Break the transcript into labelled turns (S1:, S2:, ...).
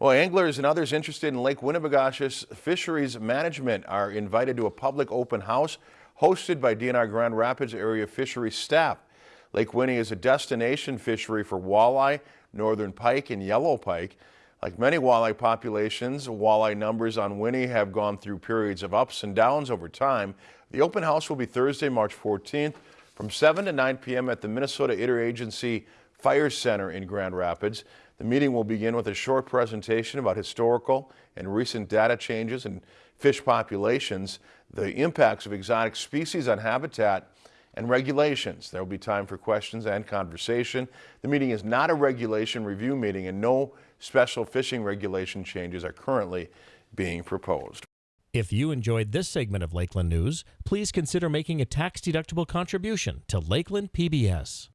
S1: Well, anglers and others interested in Lake Winnibigoshish fisheries management are invited to a public open house hosted by DNR Grand Rapids area fisheries staff. Lake Winnie is a destination fishery for walleye, northern pike, and yellow pike. Like many walleye populations, walleye numbers on Winnie have gone through periods of ups and downs over time. The open house will be Thursday, March 14th from 7 to 9 p.m. at the Minnesota Interagency Fire Center in Grand Rapids. The meeting will begin with a short presentation about historical and recent data changes in fish populations, the impacts of exotic species on habitat, and regulations. There will be time for questions and conversation. The meeting is not a regulation review meeting and no special fishing regulation changes are currently being proposed.
S2: If you enjoyed this segment of Lakeland News, please consider making a tax-deductible contribution to Lakeland PBS.